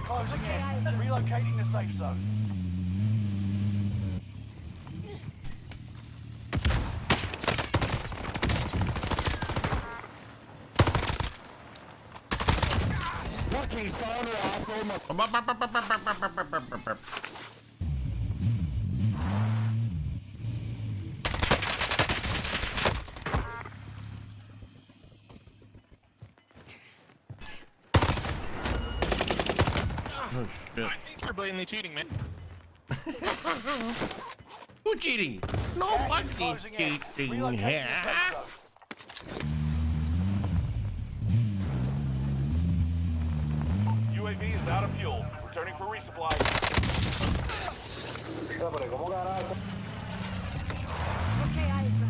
closing Okay, I in. agree. Relocating the safe zone. Fucking spawner asshole, Oh, shit. I think you're blatantly cheating, man. Who cheating? No fucking cheating here. the safe zone. UAV is out of fuel. Returning for resupply. Okay, I agree.